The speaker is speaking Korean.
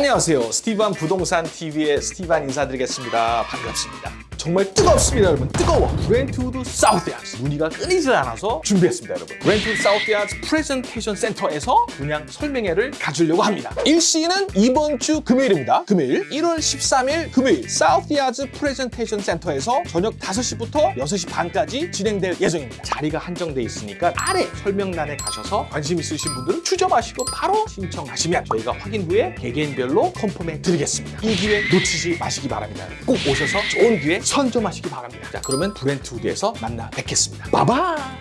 안녕하세요. 스티반 부동산 TV의 스티반 인사드리겠습니다. 반갑습니다. 정말 뜨겁습니다, 여러분. 뜨거워. 브렌트우드 사우스야즈. 문의가 끊이질 않아서 준비했습니다, 여러분. 브렌트우드 사우스야즈 프레젠테이션 센터에서 분양 설명회를 가지려고 합니다. 일시는 이번 주 금요일입니다. 금요일 1월 13일 금요일 사우스야즈 프레젠테이션 센터에서 저녁 5시부터 6시 반까지 진행될 예정입니다. 자리가 한정돼 있으니까 아래 설명란에 가셔서 관심 있으신 분들은 추첨하시고 바로 신청하시면 저희가 확인 후에 개개인 별로 confirm해 드리겠습니다. 이 기회 놓치지 마시기 바랍니다. 꼭 오셔서 좋은 기회 선점하시기 바랍니다. 자, 그러면 브렌트우드에서 만나 뵙겠습니다. 바이바이!